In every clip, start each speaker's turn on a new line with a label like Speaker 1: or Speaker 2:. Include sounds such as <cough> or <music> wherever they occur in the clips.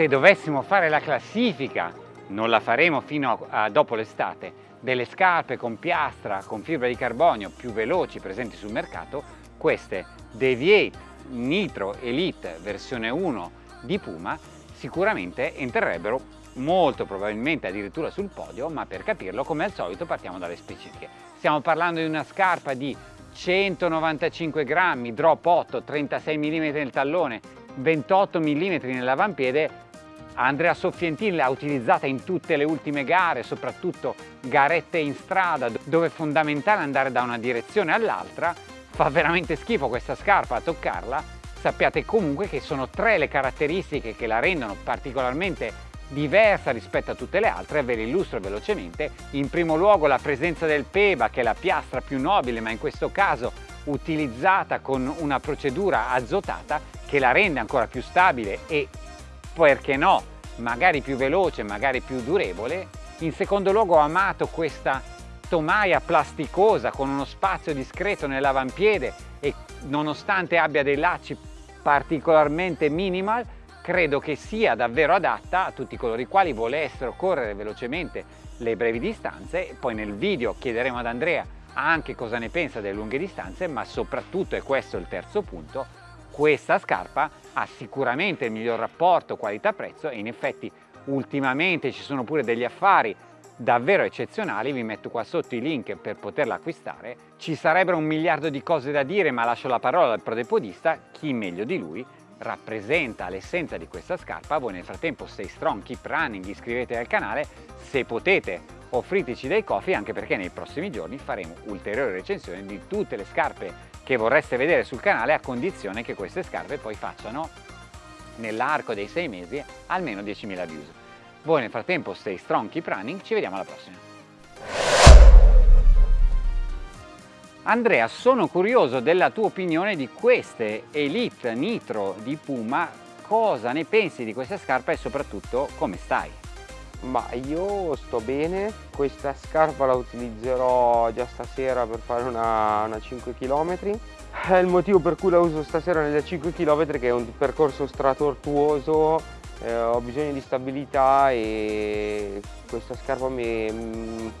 Speaker 1: se dovessimo fare la classifica, non la faremo fino a, a dopo l'estate, delle scarpe con piastra, con fibra di carbonio più veloci presenti sul mercato, queste Deviate Nitro Elite versione 1 di Puma sicuramente entrerebbero molto probabilmente addirittura sul podio, ma per capirlo come al solito partiamo dalle specifiche. Stiamo parlando di una scarpa di 195 grammi, drop 8, 36 mm nel tallone, 28 mm nell'avampiede. Andrea Soffientin l'ha utilizzata in tutte le ultime gare, soprattutto garette in strada, dove è fondamentale andare da una direzione all'altra. Fa veramente schifo questa scarpa a toccarla. Sappiate comunque che sono tre le caratteristiche che la rendono particolarmente diversa rispetto a tutte le altre, ve le illustro velocemente. In primo luogo la presenza del PEBA, che è la piastra più nobile, ma in questo caso utilizzata con una procedura azotata che la rende ancora più stabile e, perché no, magari più veloce, magari più durevole. In secondo luogo ho amato questa tomaia plasticosa con uno spazio discreto nell'avampiede e nonostante abbia dei lacci particolarmente minimal credo che sia davvero adatta a tutti coloro i quali volessero correre velocemente le brevi distanze. Poi nel video chiederemo ad Andrea anche cosa ne pensa delle lunghe distanze, ma soprattutto, e questo è il terzo punto, questa scarpa ha sicuramente il miglior rapporto qualità-prezzo e in effetti ultimamente ci sono pure degli affari davvero eccezionali, vi metto qua sotto i link per poterla acquistare. Ci sarebbero un miliardo di cose da dire, ma lascio la parola al prodepodista, chi meglio di lui rappresenta l'essenza di questa scarpa. Voi nel frattempo stay strong, keep running, iscrivetevi al canale, se potete offriteci dei coffee anche perché nei prossimi giorni faremo ulteriori recensioni di tutte le scarpe che vorreste vedere sul canale a condizione che queste scarpe poi facciano nell'arco dei sei mesi almeno 10.000 views. Voi nel frattempo stay strong, keep running, ci vediamo alla prossima. Andrea, sono curioso della tua opinione di queste Elite Nitro di Puma, cosa ne pensi di questa scarpa e soprattutto come stai?
Speaker 2: Ma io sto bene, questa scarpa la utilizzerò già stasera per fare una, una 5 km. È il motivo per cui la uso stasera nelle 5 km che è un percorso stratortuoso, eh, ho bisogno di stabilità e questa scarpa mi, non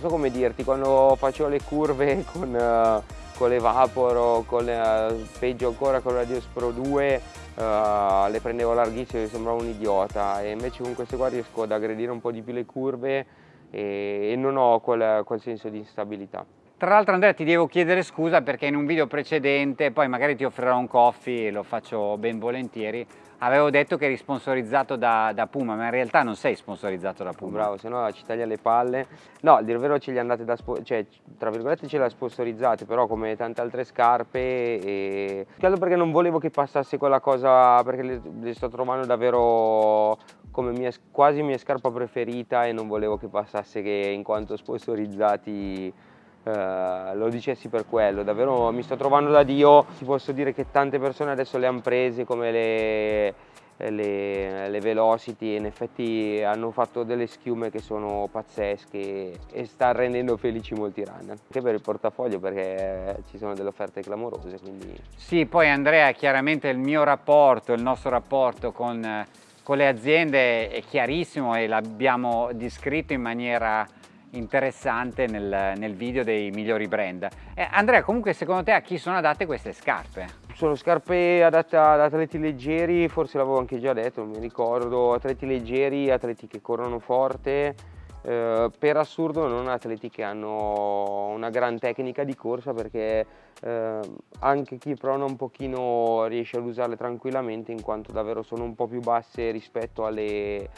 Speaker 2: so come dirti, quando facevo le curve <laughs> con, uh, con le Vapor con uh, peggio ancora con la Dios Pro 2 uh, eh, le prendevo larghissime e sembravo un idiota e invece con queste qua riesco ad aggredire un po' di più le curve e, e non ho quel, quel senso di instabilità.
Speaker 1: Tra l'altro Andrea ti devo chiedere scusa perché in un video precedente, poi magari ti offrirò un coffee, lo faccio ben volentieri, avevo detto che eri sponsorizzato da, da, Puma, ma in realtà non sei sponsorizzato da Puma.
Speaker 2: Bravo, se no ci taglia le palle. No, a dire vero ce li andate da, cioè tra virgolette ce le ha sponsorizzate, però come tante altre scarpe e... Credo perché non volevo che passasse quella cosa, perché le, le sto trovando davvero come mia, quasi mia scarpa preferita e non volevo che passasse che in quanto sponsorizzati eh, lo dicessi per quello, davvero mi sto trovando da Dio, ti posso dire che tante persone adesso le hanno prese come le, le, le, Velocity in effetti hanno fatto delle schiume che sono pazzesche e sta rendendo felici molti runner. Anche per il portafoglio perché ci sono delle offerte clamorose quindi...
Speaker 1: Sì poi Andrea chiaramente il mio rapporto, il nostro rapporto con, con le aziende è chiarissimo e l'abbiamo descritto in maniera interessante nel, nel video dei migliori brand. Eh, Andrea, comunque secondo te a chi sono adatte queste scarpe?
Speaker 2: Sono scarpe adatte ad atleti leggeri, forse l'avevo anche già detto, non mi ricordo, atleti leggeri, atleti che corrono forte, eh, per assurdo non atleti che hanno una gran tecnica di corsa perché eh, anche chi prona un pochino riesce ad usarle tranquillamente in quanto davvero sono un po' più basse rispetto alle,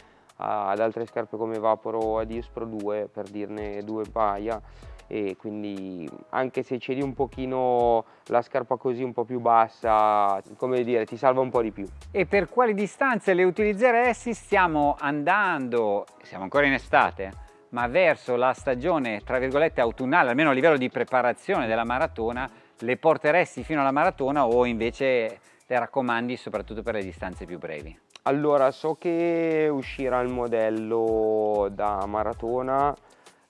Speaker 2: ad altre scarpe come Vapor o Adios Pro 2 per dirne due paia e quindi anche se cedi un pochino la scarpa così un po' più bassa, come dire, ti salva un po' di più.
Speaker 1: E per quali distanze le utilizzeresti? Stiamo andando, siamo ancora in estate, ma verso la stagione tra virgolette autunnale, almeno a livello di preparazione della maratona, le porteresti fino alla maratona o invece le raccomandi soprattutto per le distanze più brevi?
Speaker 2: Allora, so che uscirà il modello da maratona,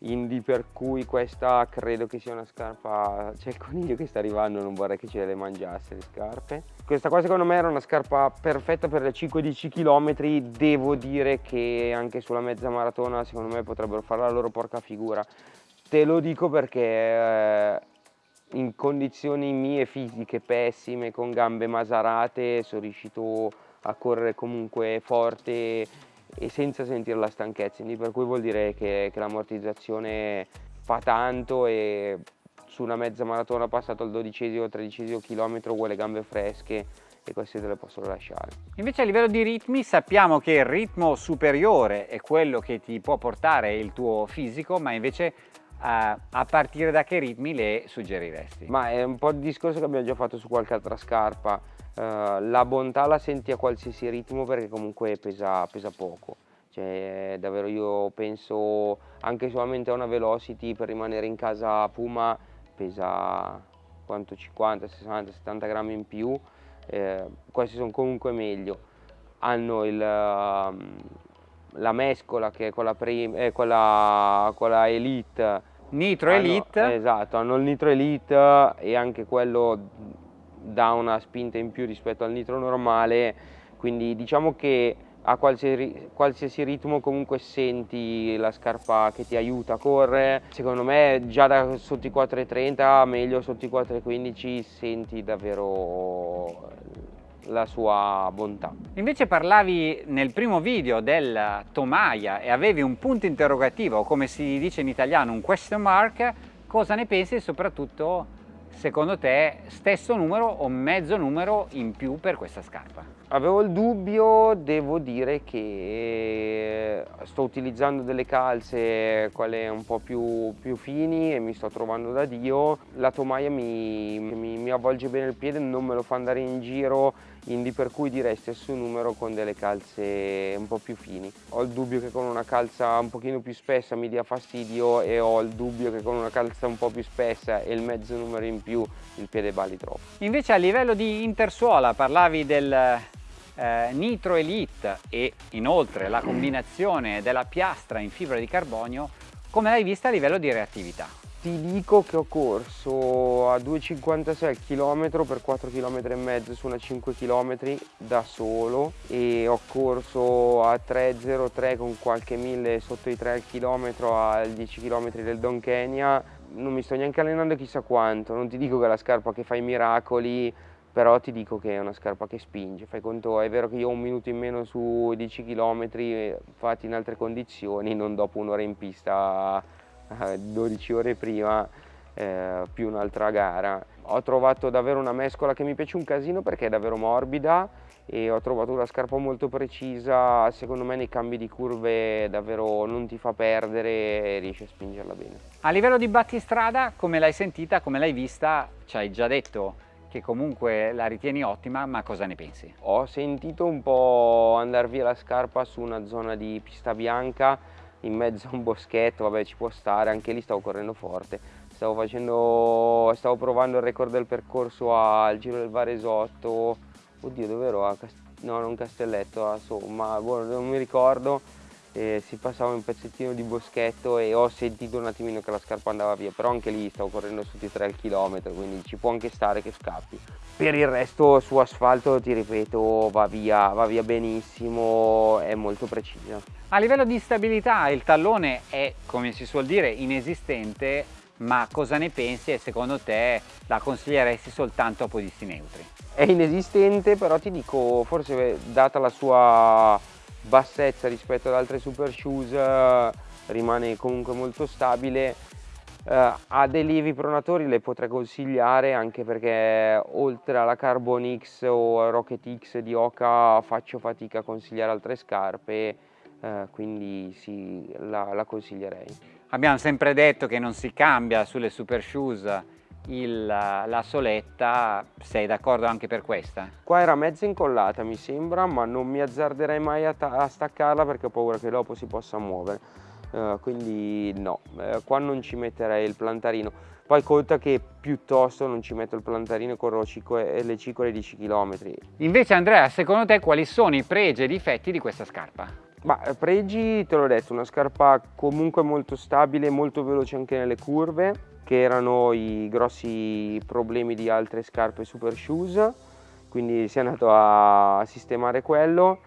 Speaker 2: Indy per cui questa credo che sia una scarpa c'è il coniglio che sta arrivando non vorrei che ce le mangiasse le scarpe. Questa qua secondo me era una scarpa perfetta per le 5-10 km devo dire che anche sulla mezza maratona secondo me potrebbero fare la loro porca figura. Te lo dico perché eh, in condizioni mie fisiche pessime con gambe masarate sono riuscito a correre comunque forte e senza sentire la stanchezza, quindi per cui vuol dire che, che l'ammortizzazione fa tanto e su una mezza maratona passato al dodicesimo o tredicesimo chilometro vuole gambe fresche e queste te le posso lasciare.
Speaker 1: Invece a livello di ritmi sappiamo che il ritmo superiore è quello che ti può portare il tuo fisico, ma invece a, a partire da che ritmi le suggeriresti?
Speaker 2: Ma è un po' il discorso che abbiamo già fatto su qualche altra scarpa, uh, la bontà la senti a qualsiasi ritmo perché comunque pesa, pesa poco. Cioè, davvero io penso anche solamente a una velocity per rimanere in casa Puma pesa quanto 50, 60, 70 grammi in più, eh, questi sono comunque meglio. Hanno il, la mescola che è quella, eh, quella, quella Elite
Speaker 1: Nitro Elite.
Speaker 2: hanno, esatto, hanno il Nitro Elite e anche quello dà una spinta in più rispetto al nitro normale quindi diciamo che a qualsiasi, qualsiasi, ritmo comunque senti la scarpa che ti aiuta a correre. Secondo me già da sotto i 4,30 meglio sotto i 4,15 senti davvero la sua bontà.
Speaker 1: Invece parlavi nel primo video del tomaia e avevi un punto interrogativo, come si dice in italiano, un question mark, cosa ne pensi soprattutto secondo te stesso numero o mezzo numero in più per questa scarpa?
Speaker 2: Avevo il dubbio, devo dire che sto utilizzando delle calze, quelle un po' più, più fini e mi sto trovando da Dio. La tomaia mi, mi, mi avvolge bene il piede, non me lo fa andare in giro quindi per cui direi stesso numero con delle calze un po' più fini. Ho il dubbio che con una calza un pochino più spessa mi dia fastidio e ho il dubbio che con una calza un po' più spessa e il mezzo numero in più il piede balli troppo.
Speaker 1: Invece a livello di intersuola parlavi del eh, Nitro Elite e inoltre la combinazione della piastra in fibra di carbonio, come l'hai vista a livello di reattività?
Speaker 2: Ti dico che ho corso a 2,56 al chilometro per 4 km e mezzo su una 5 km da solo e ho corso a 3,03 con qualche mille sotto i 3 al chilometro al 10 km del Don Kenya non mi sto neanche allenando chissà quanto non ti dico che la scarpa che fa i miracoli però ti dico che è una scarpa che spinge fai conto è vero che io ho un minuto in meno su 10 km fatti in altre condizioni non dopo un'ora in pista 12 ore prima eh, più un'altra gara. Ho trovato davvero una mescola che mi piace un casino perché è davvero morbida e ho trovato una scarpa molto precisa, secondo me nei cambi di curve davvero non ti fa perdere e riesci a spingerla bene.
Speaker 1: A livello di battistrada, come l'hai sentita, come l'hai vista, ci hai già detto che comunque la ritieni ottima, ma cosa ne pensi?
Speaker 2: Ho sentito un po' andare via la scarpa su una zona di pista bianca, in mezzo a un boschetto, vabbè ci può stare, anche lì stavo correndo forte. Stavo, facendo, stavo provando il record del percorso al Giro del Varesotto, oddio dove ero? A Cast no, non Castelletto, insomma, boh, non mi ricordo eh, si passava un pezzettino di boschetto e ho sentito un attimino che la scarpa andava via, però anche lì stavo correndo su di 3 km, quindi ci può anche stare che scappi. Per il resto su asfalto, ti ripeto, va via, va via benissimo, è molto precisa.
Speaker 1: A livello di stabilità il tallone è, come si suol dire, inesistente, ma cosa ne pensi e secondo te la consiglieresti soltanto a podisti neutri?
Speaker 2: È inesistente, però ti dico, forse data la sua bassezza rispetto ad altre super shoes eh, rimane comunque molto stabile. Eh, a dei lievi pronatori le potrei consigliare anche perché oltre alla Carbon X o Rocket X di Oka faccio fatica a consigliare altre scarpe eh, quindi sì, la, la consiglierei.
Speaker 1: Abbiamo sempre detto che non si cambia sulle super shoes il, la soletta, sei d'accordo anche per questa?
Speaker 2: Qua era mezza incollata mi sembra, ma non mi azzarderei mai a, a staccarla perché ho paura che dopo si possa muovere. Uh, quindi no, uh, qua non ci metterei il plantarino. Poi conta che piuttosto non ci metto il plantarino e corro le cicole 10 km.
Speaker 1: Invece Andrea, secondo te quali sono i pregi e i difetti di questa scarpa?
Speaker 2: Ma eh, pregi, te l'ho detto, una scarpa comunque molto stabile, molto veloce anche nelle curve, che erano i grossi problemi di altre scarpe super shoes, quindi si è andato a sistemare quello.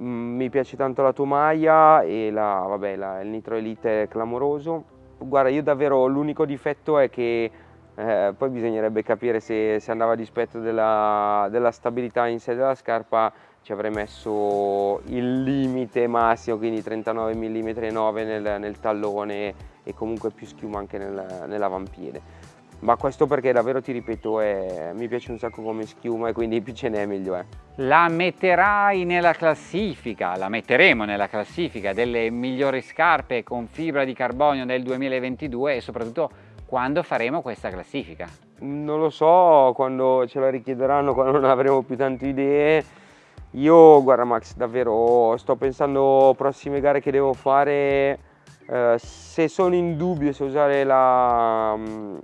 Speaker 2: Mm, mi piace tanto la tomaia e la, vabbè, la, il Nitro Elite è clamoroso. Guarda, io davvero l'unico difetto è che eh, poi bisognerebbe capire se, se andava a dispetto della, della, stabilità in sé della scarpa ci avrei messo il limite massimo quindi 39 mm 9 nel, nel tallone e comunque più schiuma anche nel, nell'avampiede ma questo perché davvero ti ripeto è, mi piace un sacco come schiuma e quindi più ce n'è meglio è.
Speaker 1: La metterai nella classifica, la metteremo nella classifica delle migliori scarpe con fibra di carbonio del 2022 e soprattutto quando faremo questa classifica?
Speaker 2: Non lo so, quando ce la richiederanno, quando non avremo più tante idee. Io, guarda Max, davvero sto pensando prossime gare che devo fare, eh, se sono in dubbio se usare la, mm,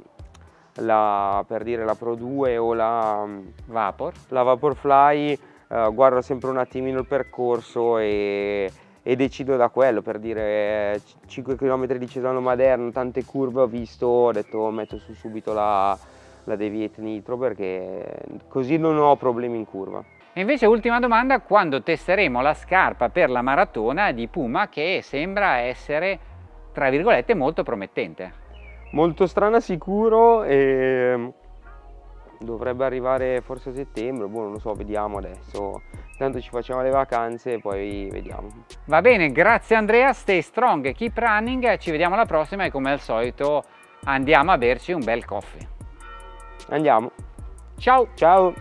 Speaker 2: la, per dire la Pro 2 o la mm,
Speaker 1: Vapor,
Speaker 2: la Vaporfly, eh, guardo sempre un attimino il percorso e e decido da quello per dire 5 km di Cesano Maderno, tante curve ho visto, ho detto metto su subito la, la Deviate Nitro perché così non ho problemi in curva.
Speaker 1: E invece ultima domanda, quando testeremo la scarpa per la maratona di Puma che sembra essere tra virgolette molto promettente?
Speaker 2: Molto strana sicuro e dovrebbe arrivare forse a settembre, boh non lo so, vediamo adesso. Tanto ci facciamo le vacanze e poi vediamo.
Speaker 1: Va bene, grazie Andrea, stay strong, keep running, ci vediamo alla prossima e come al solito andiamo a berci un bel coffee.
Speaker 2: Andiamo.
Speaker 1: Ciao!
Speaker 2: Ciao!